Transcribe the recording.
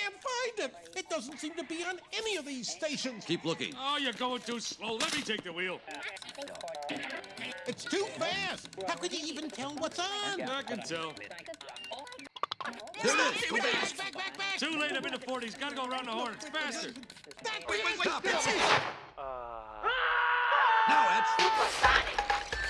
can't find it. It doesn't seem to be on any of these stations. Keep looking. Oh, you're going too slow. Let me take the wheel. It's too fast. How could you even tell what's on? I can tell. There it is. Go back. Back, back, back. Too late. I'm in the 40s. Gotta go around the horn. It's faster. Back, Wait, wait, stop Uh... Now, Ed.